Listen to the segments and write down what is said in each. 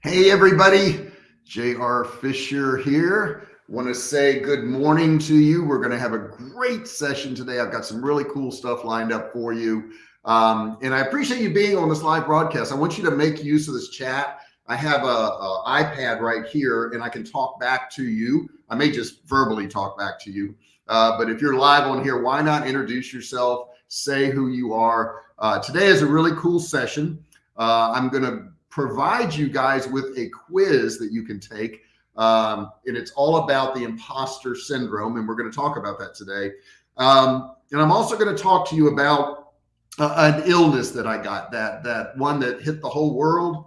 Hey everybody, JR Fisher here. Want to say good morning to you. We're going to have a great session today. I've got some really cool stuff lined up for you. Um, and I appreciate you being on this live broadcast. I want you to make use of this chat. I have a, a iPad right here and I can talk back to you. I may just verbally talk back to you. Uh, but if you're live on here, why not introduce yourself, say who you are. Uh, today is a really cool session. Uh, I'm going to provide you guys with a quiz that you can take. Um, and it's all about the imposter syndrome. And we're going to talk about that today. Um, and I'm also going to talk to you about uh, an illness that I got that, that one that hit the whole world.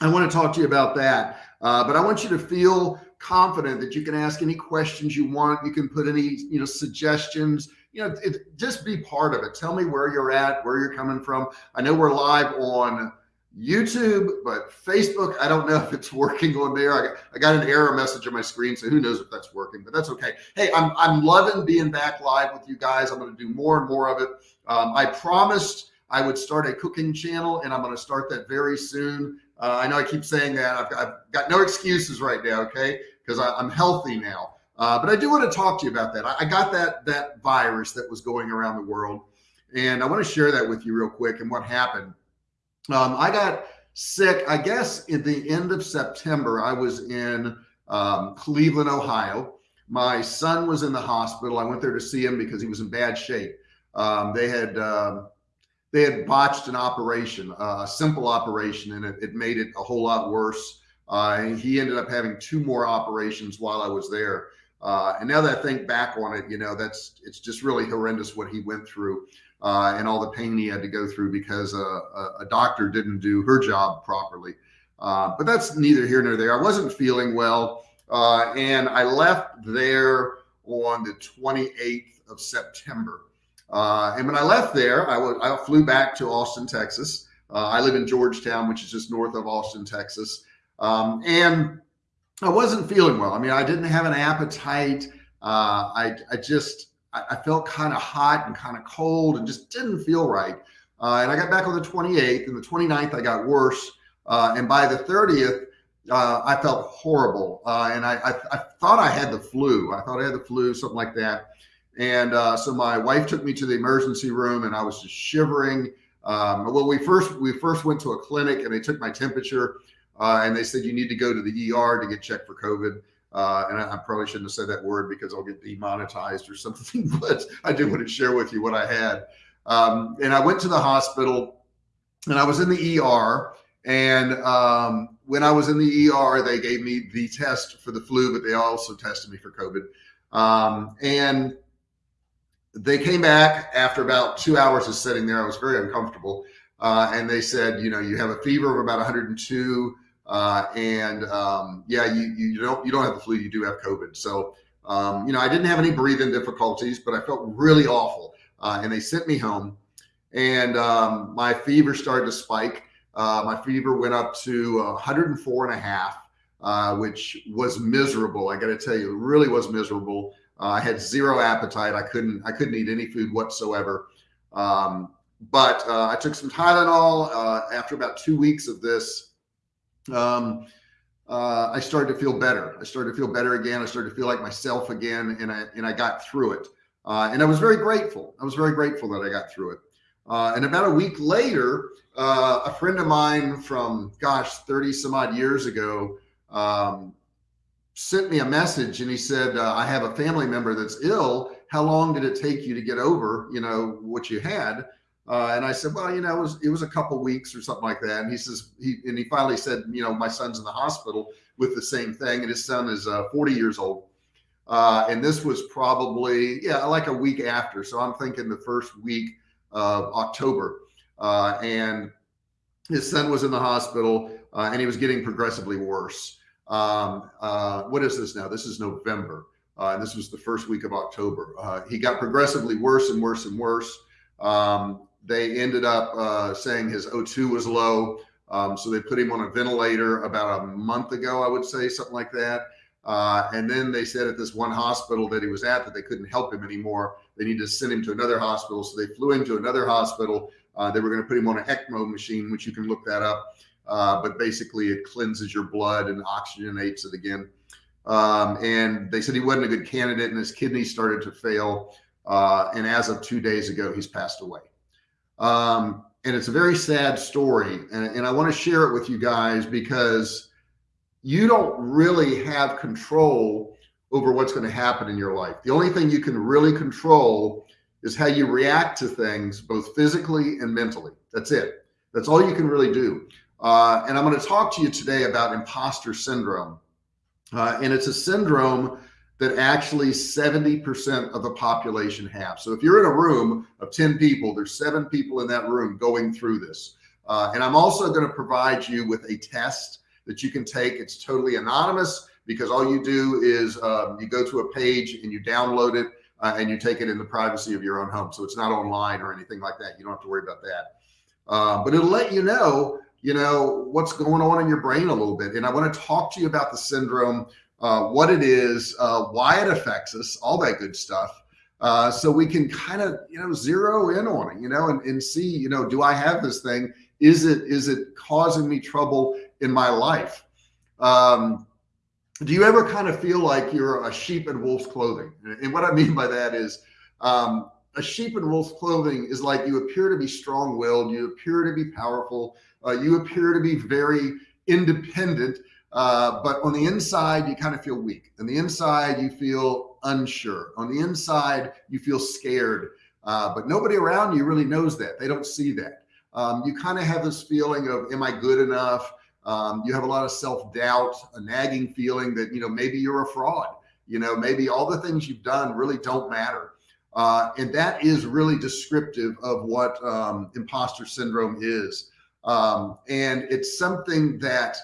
I want to talk to you about that. Uh, but I want you to feel confident that you can ask any questions you want. You can put any, you know, suggestions, you know, it, just be part of it. Tell me where you're at, where you're coming from. I know we're live on YouTube, but Facebook, I don't know if it's working on there. I got, I got an error message on my screen, so who knows if that's working, but that's okay. Hey, I'm, I'm loving being back live with you guys. I'm going to do more and more of it. Um, I promised I would start a cooking channel and I'm going to start that very soon. Uh, I know I keep saying that I've, I've got no excuses right now. Okay. Cause I, am healthy now. Uh, but I do want to talk to you about that. I, I got that, that virus that was going around the world and I want to share that with you real quick and what happened. Um, I got sick, I guess at the end of September, I was in um, Cleveland, Ohio. My son was in the hospital. I went there to see him because he was in bad shape. Um, they had, uh, they had botched an operation, uh, a simple operation, and it, it, made it a whole lot worse. Uh, he ended up having two more operations while I was there. Uh, and now that I think back on it, you know, that's, it's just really horrendous what he went through uh, and all the pain he had to go through because uh, a, a doctor didn't do her job properly. Uh, but that's neither here nor there. I wasn't feeling well. Uh, and I left there on the 28th of September. Uh, and when I left there, I, I flew back to Austin, Texas. Uh, I live in Georgetown, which is just north of Austin, Texas. Um, and I wasn't feeling well. I mean, I didn't have an appetite. I, I just, I, I felt kind of hot and kind of cold and just didn't feel right. Uh, and I got back on the 28th and the 29th, I got worse. Uh, and by the 30th, uh, I felt horrible. Uh, and I, I, I, thought I had the flu. I thought I had the flu, something like that. And uh, so my wife took me to the emergency room and I was just shivering. Um, well, we first, we first went to a clinic and they took my temperature uh, and they said, you need to go to the ER to get checked for COVID. Uh, and I, I, probably shouldn't have said that word because I'll get demonetized or something, but I did want to share with you what I had. Um, and I went to the hospital and I was in the ER. And um, when I was in the ER, they gave me the test for the flu, but they also tested me for COVID. Um, and they came back after about two hours of sitting there. I was very uncomfortable. Uh, and they said, you know, you have a fever of about 102 uh, and um, yeah, you, you don't you don't have the flu, you do have COVID. So um, you know, I didn't have any breathing difficulties, but I felt really awful. Uh, and they sent me home, and um, my fever started to spike. Uh, my fever went up to 104 and a half, uh, which was miserable. I got to tell you, it really was miserable. Uh, I had zero appetite. I couldn't I couldn't eat any food whatsoever. Um, but uh, I took some Tylenol after about two weeks of this um, uh, I started to feel better. I started to feel better again. I started to feel like myself again, and I and I got through it. Uh, and I was very grateful. I was very grateful that I got through it. Uh, and about a week later, uh, a friend of mine from gosh, 30 some odd years ago, um, sent me a message and he said, uh, I have a family member that's ill. How long did it take you to get over, you know, what you had? Uh, and I said, well, you know, it was, it was a couple weeks or something like that. And he says, he, and he finally said, you know, my son's in the hospital with the same thing. And his son is uh, 40 years old. Uh, and this was probably, yeah, like a week after. So I'm thinking the first week of October. Uh, and his son was in the hospital uh, and he was getting progressively worse. Um, uh, what is this now? This is November. and this was the first week of October. he got progressively worse and worse and worse. Um, they ended up uh, saying his O2 was low. Um, so they put him on a ventilator about a month ago, I would say something like that. Uh, and then they said at this one hospital that he was at that they couldn't help him anymore. They needed to send him to another hospital. So they flew him to another hospital. Uh, they were going to put him on an ECMO machine, which you can look that up. uh, but basically it cleanses your blood and oxygenates it again. Um, and they said he wasn't a good candidate and his kidneys started to fail. Uh, and as of two days ago, he's passed away. Um, and it's a very sad story. And, and I want to share it with you guys because you don't really have control over what's going to happen in your life. The only thing you can really control is how you react to things, both physically and mentally. That's it. That's all you can really do. Uh, and I'm going to talk to you today about imposter syndrome. Uh, and it's a syndrome that actually 70% of the population have. So if you're in a room of 10 people, there's seven people in that room going through this. Uh, and I'm also going to provide you with a test that you can take. It's totally anonymous because all you do is um, you go to a page and you download it uh, and you take it in the privacy of your own home. So it's not online or anything like that. You don't have to worry about that. Uh, but it'll let you know, you know, what's going on in your brain a little bit. And I want to talk to you about the syndrome uh, what it is, uh, why it affects us, all that good stuff. Uh, so we can kind of, you know, zero in on it, you know, and, and see, you know, do I have this thing? Is it, is it causing me trouble in my life? Um, do you ever kind of feel like you're a sheep in wolf's clothing? And what I mean by that is, um, a sheep in wolf's clothing is like you appear to be strong-willed, you appear to be powerful, uh, you appear to be very independent, uh, but on the inside, you kind of feel weak. On the inside, you feel unsure. On the inside, you feel scared. Uh, but nobody around you really knows that. They don't see that. Um, you kind of have this feeling of, am I good enough? Um, you have a lot of self-doubt, a nagging feeling that, you know, maybe you're a fraud. You know, maybe all the things you've done really don't matter. Uh, and that is really descriptive of what um, imposter syndrome is. Um, and it's something that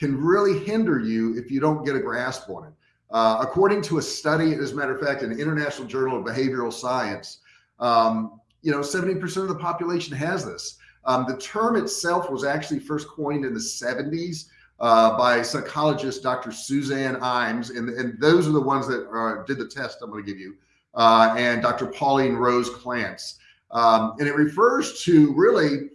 can really hinder you if you don't get a grasp on it. Uh, according to a study, as a matter of fact, in the International Journal of Behavioral Science, um, you know, 70% of the population has this. Um, the term itself was actually first coined in the 70s uh, by psychologist Dr. Suzanne Imes, and, and those are the ones that uh, did the test I'm going to give you, uh, and Dr. Pauline Rose Clance. Um, and it refers to really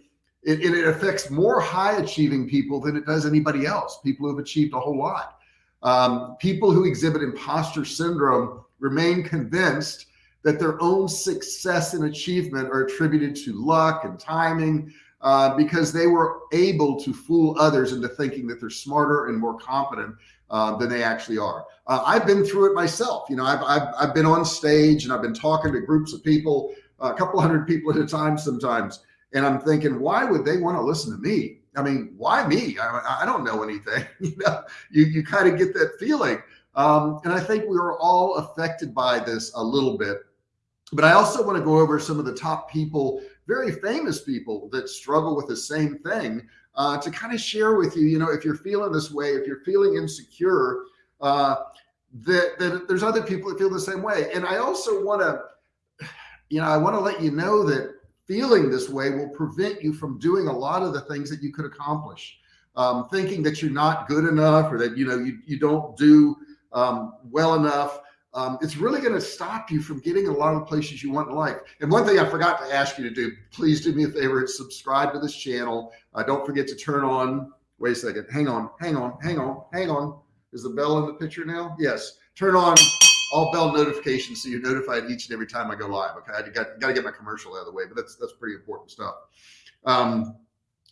it, it affects more high achieving people than it does anybody else. People who've achieved a whole lot. Um, people who exhibit imposter syndrome remain convinced that their own success and achievement are attributed to luck and timing uh, because they were able to fool others into thinking that they're smarter and more competent uh, than they actually are. Uh, I've been through it myself. You know, I've, I've, I've been on stage and I've been talking to groups of people, a couple hundred people at a time sometimes. And I'm thinking, why would they want to listen to me? I mean, why me? I, I don't know anything. you know, you, you kind of get that feeling. Um, and I think we are all affected by this a little bit. But I also want to go over some of the top people, very famous people that struggle with the same thing uh, to kind of share with you, you know, if you're feeling this way, if you're feeling insecure, uh, that, that there's other people that feel the same way. And I also want to, you know, I want to let you know that feeling this way will prevent you from doing a lot of the things that you could accomplish. Um, thinking that you're not good enough or that, you know, you, you don't do um, well enough. Um, it's really going to stop you from getting a lot of places you want in life. And one thing I forgot to ask you to do, please do me a favor, subscribe to this channel. Uh, don't forget to turn on, wait a second, hang on, hang on, hang on, hang on. Is the bell in the picture now? Yes. Turn on all bell notifications so you're notified each and every time I go live. Okay, I got, got to get my commercial out of the way, but that's that's pretty important stuff. Um,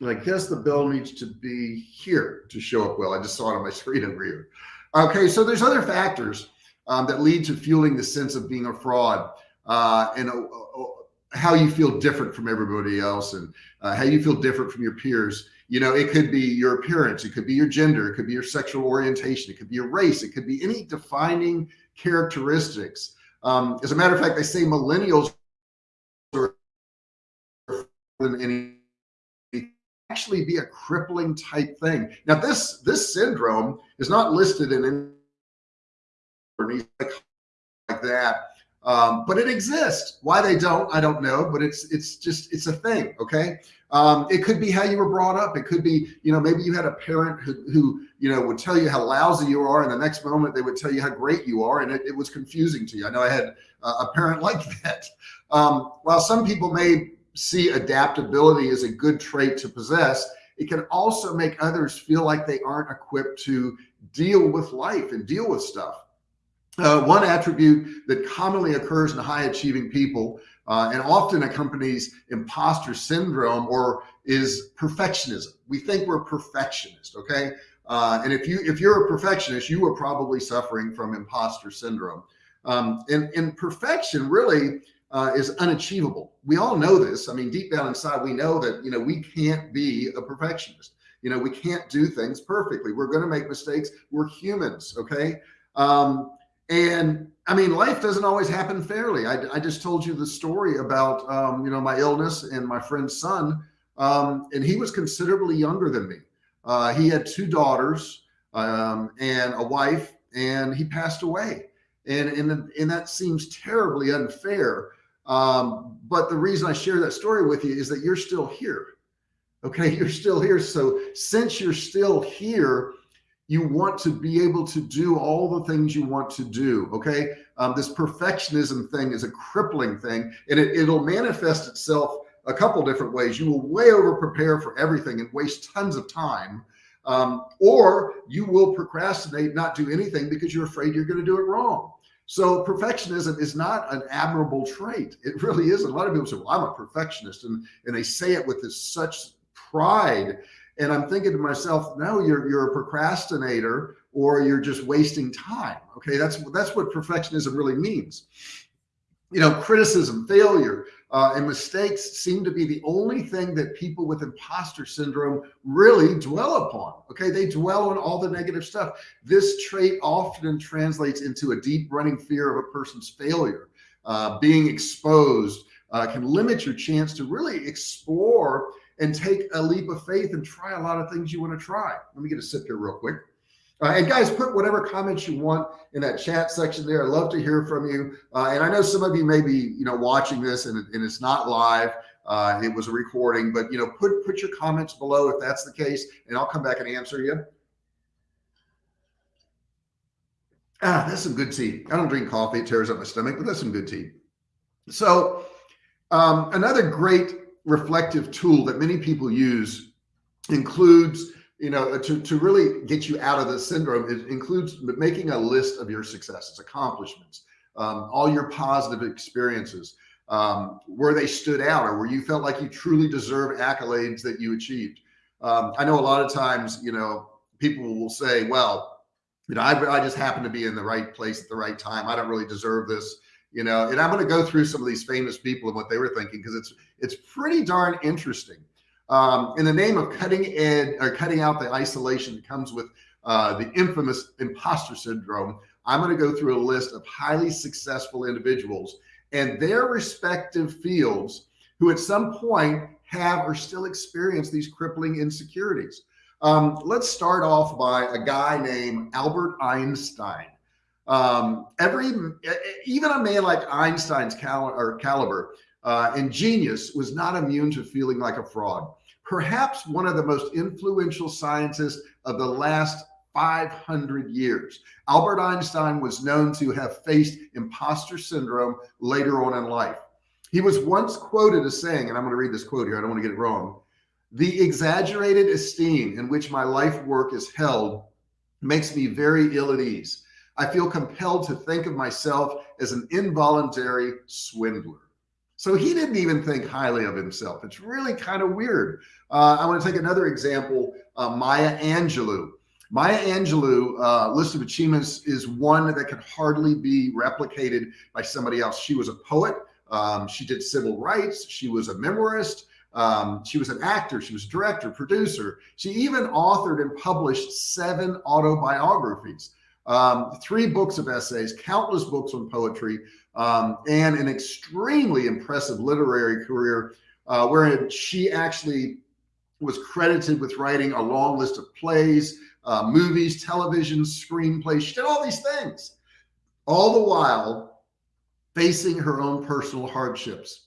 I guess the bell needs to be here to show up well. I just saw it on my screen over here. Okay, so there's other factors um, that lead to fueling the sense of being a fraud uh, and uh, uh, how you feel different from everybody else and uh, how you feel different from your peers. You know, it could be your appearance, it could be your gender, it could be your sexual orientation, it could be your race, it could be any defining characteristics. Um, as a matter of fact, they say millennials are than any actually be a crippling type thing. Now this, this syndrome is not listed in any like that. Um, but it exists. Why they don't, I don't know, but it's, it's just, it's a thing. Okay. Um, it could be how you were brought up. It could be, you know, maybe you had a parent who, who, you know, would tell you how lousy you are. And the next moment they would tell you how great you are. And it, it was confusing to you. I know I had a parent like that. Um, while some people may see adaptability as a good trait to possess, it can also make others feel like they aren't equipped to deal with life and deal with stuff. Uh, one attribute that commonly occurs in high achieving people uh, and often accompanies imposter syndrome or is perfectionism. We think we're perfectionist, okay? Uh, and if you if you're a perfectionist, you are probably suffering from imposter syndrome. Um, and, and perfection really uh, is unachievable. We all know this. I mean, deep down inside, we know that you know we can't be a perfectionist. You know, we can't do things perfectly. We're going to make mistakes. We're humans, okay? Um, and I mean, life doesn't always happen fairly. I, I just told you the story about, um, you know, my illness and my friend's son. Um, and he was considerably younger than me. Uh, he had two daughters um, and a wife, and he passed away. And, and, and that seems terribly unfair. Um, but the reason I share that story with you is that you're still here. Okay. You're still here. So since you're still here, you want to be able to do all the things you want to do. Okay. Um, this perfectionism thing is a crippling thing and it, it'll manifest itself a couple different ways. You will way over prepare for everything and waste tons of time. Um, or you will procrastinate, not do anything because you're afraid you're going to do it wrong. So perfectionism is not an admirable trait. It really isn't. A lot of people say, well, I'm a perfectionist and, and they say it with this such pride and I'm thinking to myself, no, you're, you're a procrastinator or you're just wasting time. Okay. That's, that's what perfectionism really means. You know, criticism, failure, uh, and mistakes seem to be the only thing that people with imposter syndrome really dwell upon. Okay. They dwell on all the negative stuff. This trait often translates into a deep running fear of a person's failure. Uh, being exposed uh, can limit your chance to really explore and take a leap of faith and try a lot of things you want to try. Let me get a sip here real quick. Uh, and guys, put whatever comments you want in that chat section there. I'd love to hear from you. Uh, and I know some of you may be, you know, watching this and, and it's not live. Uh, it was a recording, but you know, put, put your comments below if that's the case, and I'll come back and answer you. Ah, that's some good tea. I don't drink coffee. It tears up my stomach, but that's some good tea. So um, another great reflective tool that many people use includes you know to, to really get you out of the syndrome it includes making a list of your successes accomplishments um, all your positive experiences um, where they stood out or where you felt like you truly deserve accolades that you achieved. Um, i know a lot of times you know people will say well you know I, I just happen to be in the right place at the right time. I don't really deserve this you know, and I'm going to go through some of these famous people and what they were thinking because it's it's pretty darn interesting. Um, in the name of cutting ed or cutting out the isolation that comes with uh, the infamous imposter syndrome, I'm going to go through a list of highly successful individuals and their respective fields who at some point have or still experience these crippling insecurities. Um, let's start off by a guy named Albert Einstein. Um, every, even a man like Einstein's cal or caliber uh, and genius was not immune to feeling like a fraud. Perhaps one of the most influential scientists of the last 500 years. Albert Einstein was known to have faced imposter syndrome later on in life. He was once quoted as saying, and I'm going to read this quote here. I don't want to get it wrong. The exaggerated esteem in which my life work is held makes me very ill at ease. I feel compelled to think of myself as an involuntary swindler. So he didn't even think highly of himself. It's really kind of weird. Uh, I want to take another example, uh, Maya Angelou. Maya Angelou uh, list of achievements is one that can hardly be replicated by somebody else. She was a poet. Um, she did civil rights. She was a memoirist. Um, she was an actor. She was director, producer. She even authored and published seven autobiographies um, three books of essays, countless books on poetry, um, and an extremely impressive literary career uh, wherein she actually was credited with writing a long list of plays, uh, movies, television, screenplays. She did all these things, all the while facing her own personal hardships.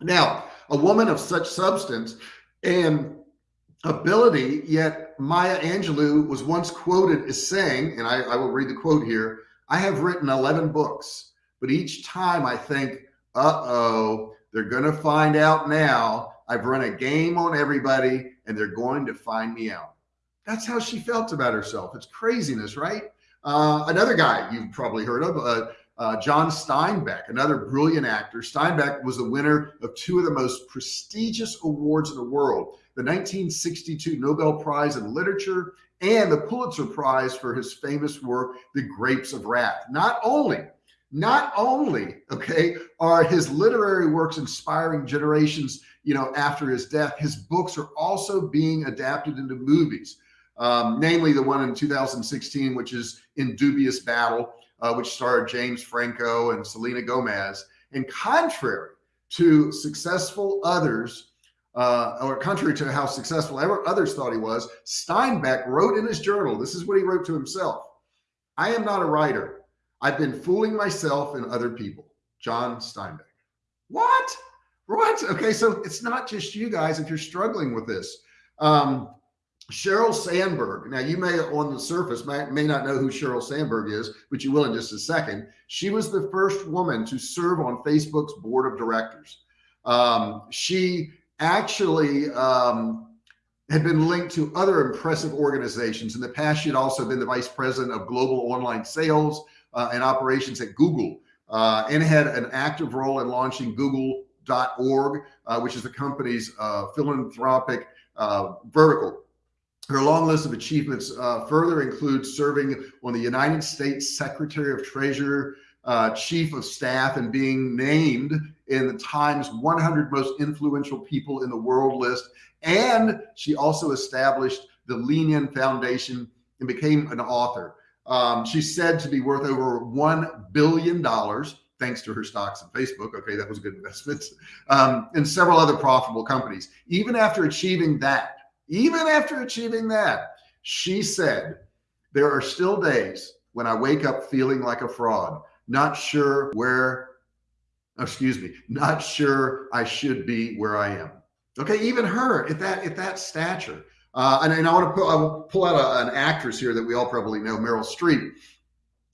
Now, a woman of such substance and ability, yet Maya Angelou was once quoted as saying, and I, I, will read the quote here, I have written 11 books, but each time I think, uh-oh, they're going to find out now. I've run a game on everybody and they're going to find me out. That's how she felt about herself. It's craziness, right? Uh, another guy you've probably heard of, uh, uh, John Steinbeck, another brilliant actor. Steinbeck was the winner of two of the most prestigious awards in the world, the 1962 Nobel Prize in Literature and the Pulitzer Prize for his famous work, The Grapes of Wrath. Not only, not only, okay, are his literary works inspiring generations, you know, after his death, his books are also being adapted into movies. Um, namely the one in 2016, which is In Dubious Battle, uh, which starred James Franco and Selena Gomez. And contrary to successful others, uh, or contrary to how successful ever others thought he was, Steinbeck wrote in his journal, this is what he wrote to himself. I am not a writer. I've been fooling myself and other people. John Steinbeck. What? What? Okay. So it's not just you guys. If you're struggling with this, um, Sheryl Sandberg. Now, you may on the surface may, may not know who Sheryl Sandberg is, but you will in just a second. She was the first woman to serve on Facebook's board of directors. Um, she actually um, had been linked to other impressive organizations. In the past, she had also been the vice president of global online sales uh, and operations at Google uh, and had an active role in launching Google.org, uh, which is the company's uh, philanthropic uh, vertical. Her long list of achievements uh, further includes serving on the United States Secretary of Treasury, uh, Chief of Staff, and being named in the Times 100 Most Influential People in the World list. And she also established the Lean In Foundation and became an author. Um, she's said to be worth over $1 billion thanks to her stocks in Facebook. Okay, that was a good investment. Um, and several other profitable companies. Even after achieving that, even after achieving that, she said, there are still days when I wake up feeling like a fraud, not sure where, excuse me, not sure I should be where I am. Okay, even her at that at that stature. Uh, and, and I want to pull, pull out a, an actress here that we all probably know, Meryl Streep.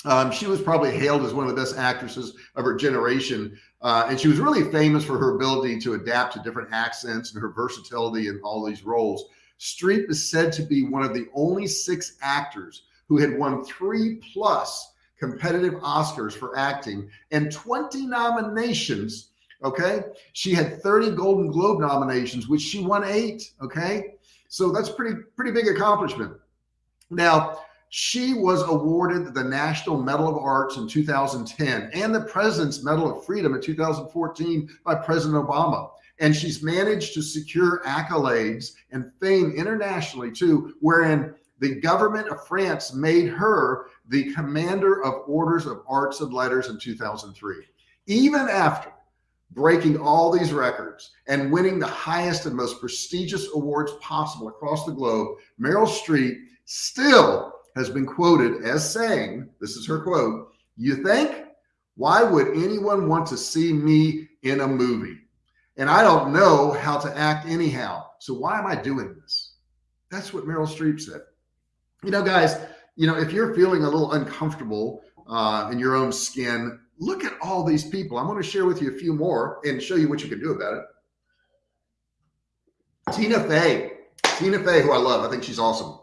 Um, she was probably hailed as one of the best actresses of her generation. Uh, and she was really famous for her ability to adapt to different accents and her versatility in all these roles. Streep is said to be one of the only six actors who had won three plus competitive Oscars for acting and 20 nominations. Okay. She had 30 Golden Globe nominations, which she won eight. Okay. So that's pretty, pretty big accomplishment. Now, she was awarded the National Medal of Arts in 2010 and the President's Medal of Freedom in 2014 by President Obama and she's managed to secure accolades and fame internationally too, wherein the government of France made her the commander of orders of arts and letters in 2003. Even after breaking all these records and winning the highest and most prestigious awards possible across the globe, Meryl Streep still has been quoted as saying, this is her quote, you think, why would anyone want to see me in a movie? and I don't know how to act anyhow. So why am I doing this? That's what Meryl Streep said. You know, guys, you know, if you're feeling a little uncomfortable uh, in your own skin, look at all these people. I'm going to share with you a few more and show you what you can do about it. Tina Fey, Tina Fey, who I love. I think she's awesome.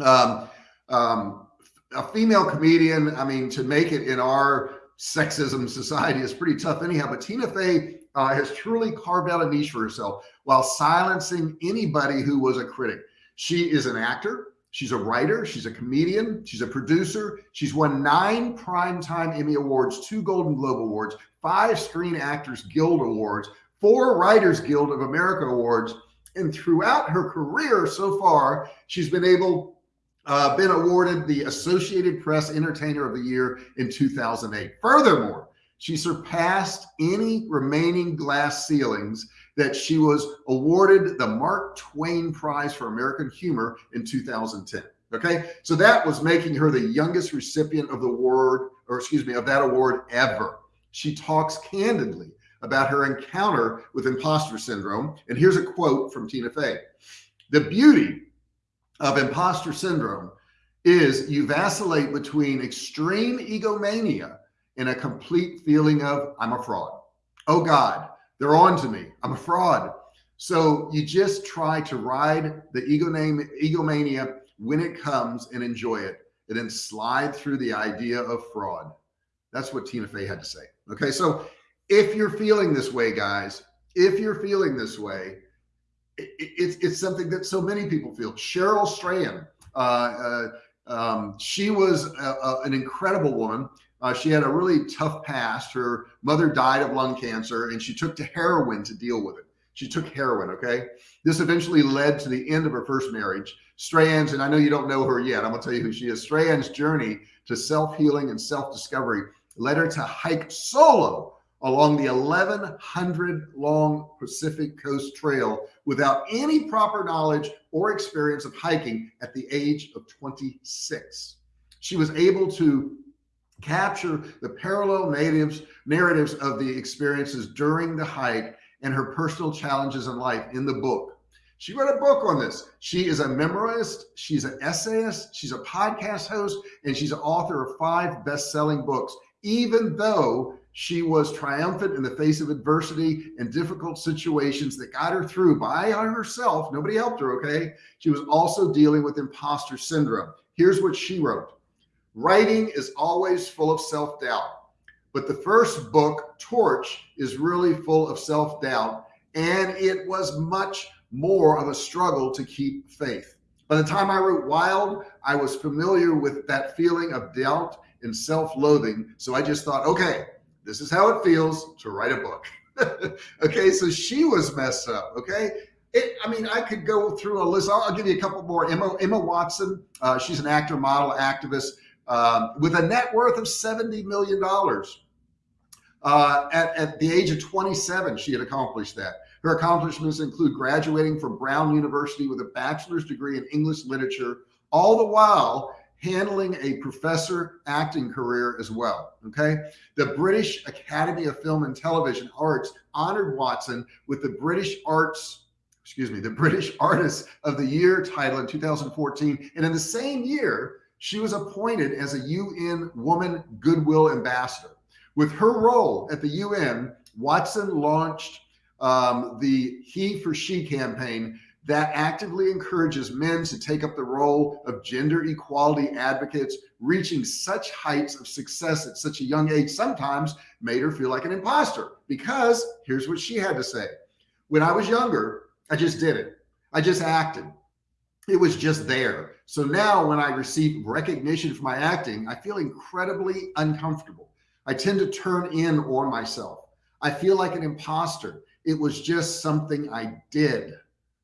Um, um, a female comedian. I mean, to make it in our sexism society is pretty tough anyhow, but Tina Fey uh, has truly carved out a niche for herself while silencing anybody who was a critic. She is an actor. She's a writer. She's a comedian. She's a producer. She's won nine Primetime Emmy Awards, two Golden Globe Awards, five Screen Actors Guild Awards, four Writers Guild of America Awards. And throughout her career so far, she's been able, uh, been awarded the Associated Press Entertainer of the Year in 2008. Furthermore, she surpassed any remaining glass ceilings that she was awarded the Mark Twain Prize for American Humor in 2010. Okay. So that was making her the youngest recipient of the award, or excuse me, of that award ever. She talks candidly about her encounter with imposter syndrome. And here's a quote from Tina Fey. The beauty of imposter syndrome is you vacillate between extreme egomania and a complete feeling of I'm a fraud. Oh God, they're on to me. I'm a fraud. So you just try to ride the ego name, egomania when it comes and enjoy it and then slide through the idea of fraud. That's what Tina Fey had to say. Okay. So if you're feeling this way, guys, if you're feeling this way, it, it's, it's something that so many people feel. Cheryl Strayed, uh, uh, um, she was a, a, an incredible woman. Uh, she had a really tough past. Her mother died of lung cancer and she took to heroin to deal with it. She took heroin. Okay. This eventually led to the end of her first marriage. Strayed's, and I know you don't know her yet. I'm gonna tell you who she is. Strayed's journey to self-healing and self-discovery led her to hike solo along the 1100 long Pacific Coast Trail without any proper knowledge or experience of hiking at the age of 26. She was able to capture the parallel natives narratives of the experiences during the hike and her personal challenges in life in the book. She wrote a book on this. She is a memoirist. She's an essayist. She's a podcast host, and she's an author of five best-selling books, even though she was triumphant in the face of adversity and difficult situations that got her through by herself. Nobody helped her. Okay. She was also dealing with imposter syndrome. Here's what she wrote. Writing is always full of self-doubt, but the first book Torch is really full of self-doubt. And it was much more of a struggle to keep faith. By the time I wrote Wild, I was familiar with that feeling of doubt and self-loathing. So I just thought, okay, this is how it feels to write a book. okay, so she was messed up. Okay, it, I mean, I could go through a list. I'll, I'll give you a couple more. Emma Emma Watson, uh, she's an actor, model, activist um, with a net worth of seventy million dollars. Uh, at, at the age of 27, she had accomplished that. Her accomplishments include graduating from Brown University with a bachelor's degree in English literature, all the while handling a professor acting career as well. Okay. The British Academy of Film and Television Arts honored Watson with the British Arts, excuse me, the British Artist of the Year title in 2014. And in the same year, she was appointed as a UN Woman Goodwill Ambassador. With her role at the UN, Watson launched um, the He for She campaign that actively encourages men to take up the role of gender equality advocates, reaching such heights of success at such a young age sometimes made her feel like an imposter because here's what she had to say. When I was younger, I just did it. I just acted. It was just there. So now when I receive recognition for my acting, I feel incredibly uncomfortable. I tend to turn in on myself. I feel like an imposter. It was just something I did.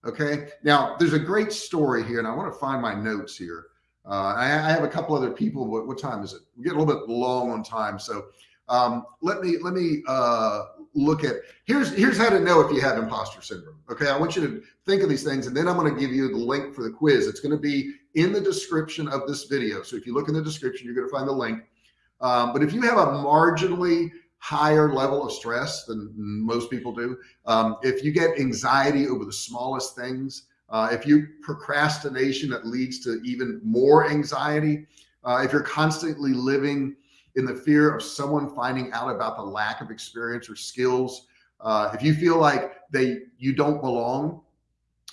Okay. Now there's a great story here and I want to find my notes here. Uh, I, I, have a couple other people. What, what time is it? We get a little bit long on time. So um, let me, let me uh, look at, here's, here's how to know if you have imposter syndrome. Okay. I want you to think of these things and then I'm going to give you the link for the quiz. It's going to be in the description of this video. So if you look in the description, you're going to find the link. Um, but if you have a marginally higher level of stress than most people do. Um, if you get anxiety over the smallest things, uh, if you procrastination that leads to even more anxiety, uh, if you're constantly living in the fear of someone finding out about the lack of experience or skills, uh, if you feel like they you don't belong,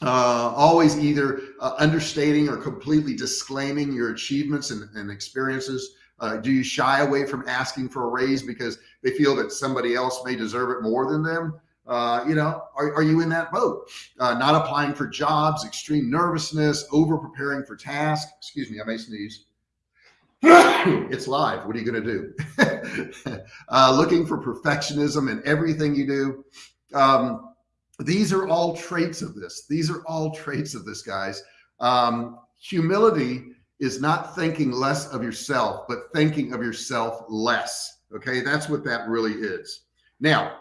uh, always either uh, understating or completely disclaiming your achievements and, and experiences, uh, do you shy away from asking for a raise because they feel that somebody else may deserve it more than them? Uh, you know, are, are you in that boat? Uh, not applying for jobs, extreme nervousness, over preparing for tasks. Excuse me, I may sneeze. it's live. What are you going to do? uh, looking for perfectionism in everything you do. Um, these are all traits of this. These are all traits of this, guys. Um, humility is not thinking less of yourself, but thinking of yourself less. Okay. That's what that really is. Now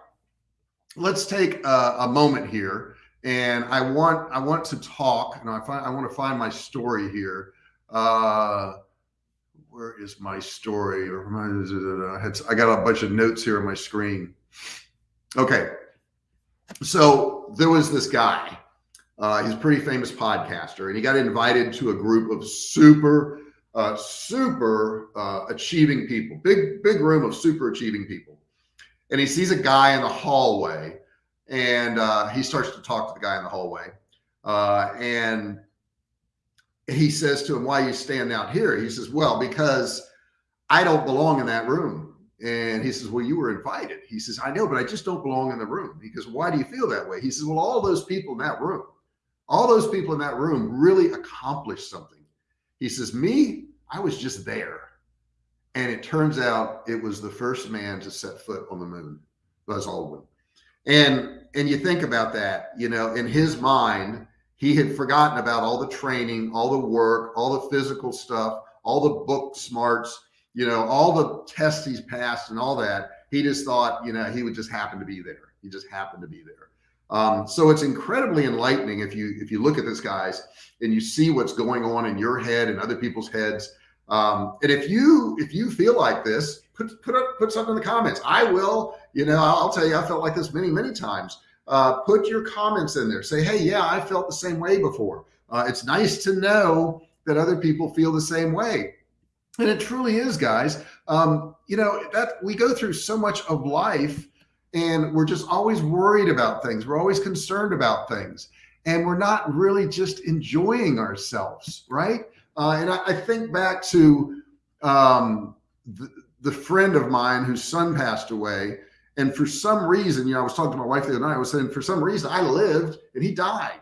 let's take a, a moment here and I want, I want to talk and I find, I want to find my story here. Uh, where is my story I got a bunch of notes here on my screen. Okay. So there was this guy uh, he's a pretty famous podcaster and he got invited to a group of super, uh, super uh, achieving people, big, big room of super achieving people. And he sees a guy in the hallway and uh, he starts to talk to the guy in the hallway. Uh, and he says to him, why you standing out here? He says, well, because I don't belong in that room. And he says, well, you were invited. He says, I know, but I just don't belong in the room. He goes, why do you feel that way? He says, well, all those people in that room, all those people in that room really accomplished something. He says, me, I was just there. And it turns out it was the first man to set foot on the moon, Buzz Aldrin. And, and you think about that, you know, in his mind, he had forgotten about all the training, all the work, all the physical stuff, all the book smarts, you know, all the tests he's passed and all that. He just thought, you know, he would just happen to be there. He just happened to be there. Um, so it's incredibly enlightening if you if you look at this guys and you see what's going on in your head and other people's heads. Um, and if you if you feel like this, put put up put something in the comments. I will. You know, I'll tell you, I felt like this many many times uh, put your comments in there. Say, hey, yeah, I felt the same way before. Uh, it's nice to know that other people feel the same way. And it truly is, guys. Um, you know, that we go through so much of life and we're just always worried about things. We're always concerned about things and we're not really just enjoying ourselves. Right. Uh, and I, I, think back to um, the, the friend of mine whose son passed away and for some reason, you know, I was talking to my wife the other night, I was saying, for some reason I lived and he died.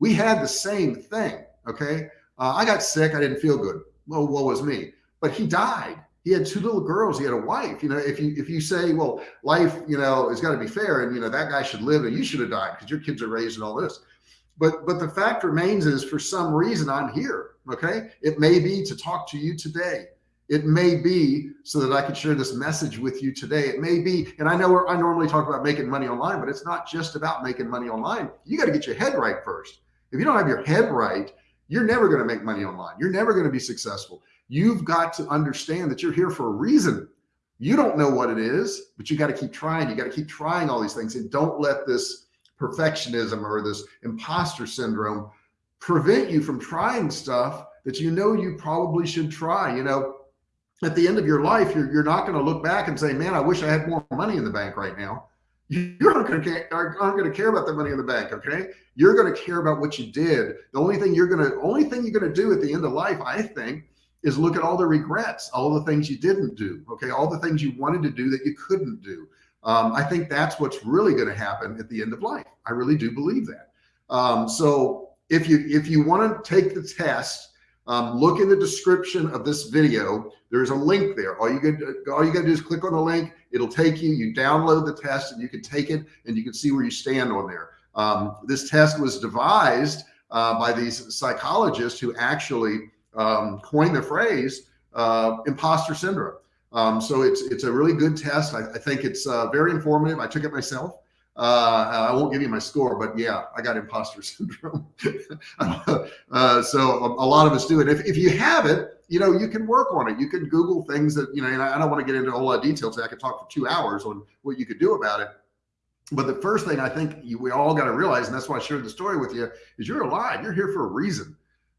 We had the same thing. Okay. Uh, I got sick. I didn't feel good. Well, what was me? But he died. He had two little girls. He had a wife. You know, if you if you say, well, life, you know, has got to be fair, and you know that guy should live, and you should have died because your kids are raised and all this. But but the fact remains is, for some reason, I'm here. Okay, it may be to talk to you today. It may be so that I could share this message with you today. It may be, and I know I normally talk about making money online, but it's not just about making money online. You got to get your head right first. If you don't have your head right, you're never going to make money online. You're never going to be successful. You've got to understand that you're here for a reason. You don't know what it is, but you got to keep trying. You got to keep trying all these things and don't let this perfectionism or this imposter syndrome prevent you from trying stuff that you know you probably should try. You know, at the end of your life, you're, you're not going to look back and say, man, I wish I had more money in the bank right now. You're not going to aren't going to care about the money in the bank. Okay. You're going to care about what you did. The only thing you're going to, only thing you're going to do at the end of life, I think, is look at all the regrets, all the things you didn't do. Okay. All the things you wanted to do that you couldn't do. Um, I think that's what's really going to happen at the end of life. I really do believe that. Um, so if you, if you want to take the test, um, look in the description of this video. There's a link there. All you got all you got to do is click on the link. It'll take you. You download the test and you can take it and you can see where you stand on there. Um, this test was devised uh, by these psychologists who actually um, coined the phrase uh, imposter syndrome. Um, so it's it's a really good test. I, I think it's uh, very informative. I took it myself. Uh, I won't give you my score, but yeah, I got imposter syndrome. uh, so a, lot of us do it. If, if you have it, you know, you can work on it. You can Google things that, you know, and I, don't want to get into a lot of details. I could talk for two hours on what you could do about it. But the first thing I think you, we all got to realize, and that's why I shared the story with you, is you're alive. You're here for a reason.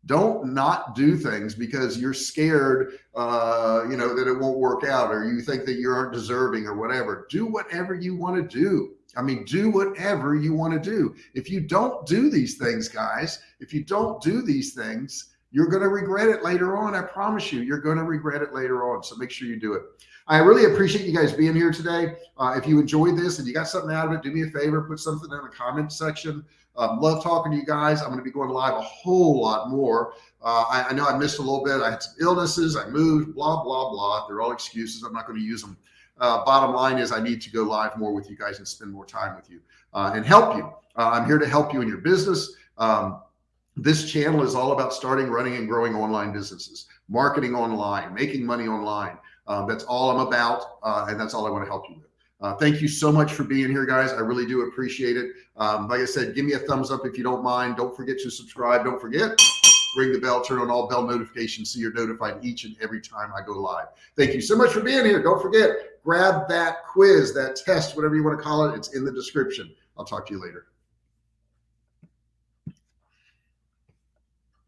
Don't not do things because you're scared, uh, you know, that it won't work out or you think that you aren't deserving or whatever. Do whatever you want to do I mean, do whatever you want to do. If you don't do these things, guys, if you don't do these things, you're going to regret it later on. I promise you, you're going to regret it later on. So make sure you do it. I really appreciate you guys being here today. Uh, if you enjoyed this and you got something out of it, do me a favor, put something in the comment section. Um, love talking to you guys. I'm going to be going live a whole lot more. Uh, I, I know I missed a little bit. I had some illnesses. I moved, blah, blah, blah. They're all excuses. I'm not going to use them. Uh, bottom line is I need to go live more with you guys and spend more time with you uh, and help you. Uh, I'm here to help you in your business. Um, this channel is all about starting, running, and growing online businesses, marketing online, making money online. Um, that's all I'm about, uh, and that's all I want to help you with. Uh, thank you so much for being here, guys. I really do appreciate it. Um, like I said, give me a thumbs up if you don't mind. Don't forget to subscribe. Don't forget ring the bell, turn on all bell notifications so you're notified each and every time I go live. Thank you so much for being here. Don't forget, grab that quiz, that test, whatever you want to call it. It's in the description. I'll talk to you later.